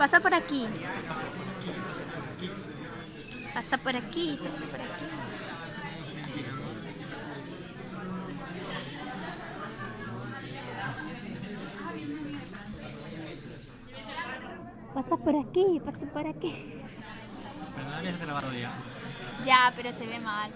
Pasa por aquí. Pasa por aquí, pasa por aquí. Pasa por aquí. Pasa por aquí. Pasa por aquí, pasa por aquí. Grabado ya. Ya, pero se ve mal.